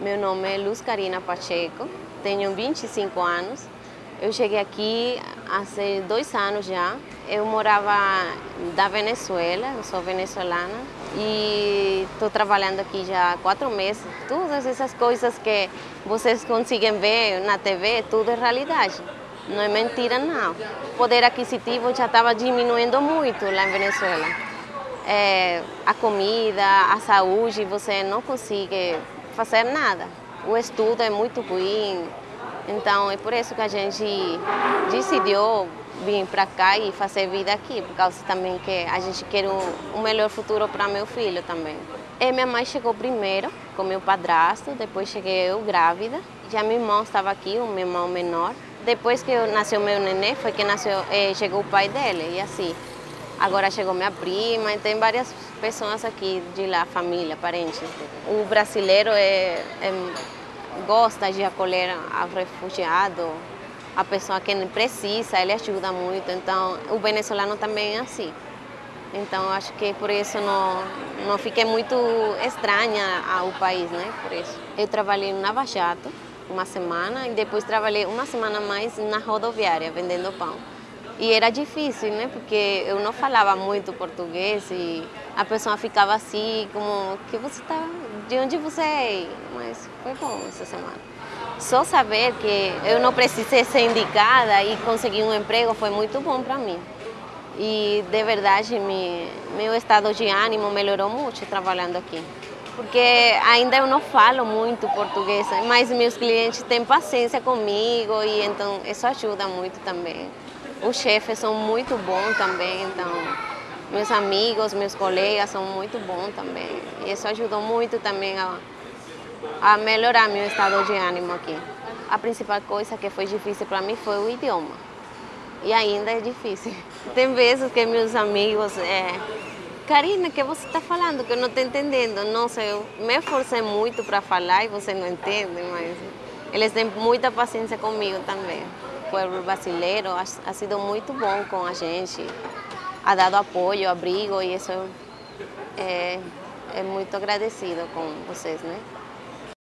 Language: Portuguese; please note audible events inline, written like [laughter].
Meu nome é Luz Karina Pacheco, tenho 25 anos. Eu cheguei aqui há dois anos já. Eu morava da Venezuela, eu sou venezuelana e estou trabalhando aqui já há quatro meses. Todas essas coisas que vocês conseguem ver na TV, tudo é realidade. Não é mentira, não. O poder aquisitivo já estava diminuindo muito lá em Venezuela. É, a comida, a saúde, você não consegue fazer nada. O estudo é muito ruim, então é por isso que a gente decidiu vir para cá e fazer vida aqui, por causa também que a gente quer um, um melhor futuro para meu filho também. E minha mãe chegou primeiro com meu padrasto, depois cheguei eu grávida. Já meu irmão estava aqui, o meu irmão menor. Depois que nasceu meu nenê, foi que nasceu, eh, chegou o pai dele, e assim. Agora chegou minha prima, e tem várias pessoas aqui de lá, família, parentes. O brasileiro é, é, gosta de acolher ao refugiado, a pessoa que precisa, ele ajuda muito. Então, o venezuelano também é assim. Então, acho que por isso não, não fiquei muito estranha ao país, né? Por isso. Eu trabalhei no Jato uma semana e depois trabalhei uma semana mais na rodoviária, vendendo pão. E era difícil, né? Porque eu não falava muito português e a pessoa ficava assim, como, que você tá, de onde você é? Mas foi bom essa semana. Só saber que eu não precisei ser indicada e conseguir um emprego foi muito bom para mim. E, de verdade, me, meu estado de ânimo melhorou muito trabalhando aqui. Porque ainda eu não falo muito português, mas meus clientes têm paciência comigo e então isso ajuda muito também. Os chefes são muito bons também, então meus amigos, meus colegas são muito bons também. E isso ajudou muito também a, a melhorar meu estado de ânimo aqui. A principal coisa que foi difícil para mim foi o idioma. E ainda é difícil. [laughs] Tem vezes que meus amigos, é, Karina, que você está falando que eu não estou entendendo? Nossa, eu me esforcei muito para falar e você não entende, mas eles têm muita paciência comigo também povo brasileiro ha, sido muito bom com a gente, ha dado apoio, abrigo e isso é, é muito agradecido com vocês, né?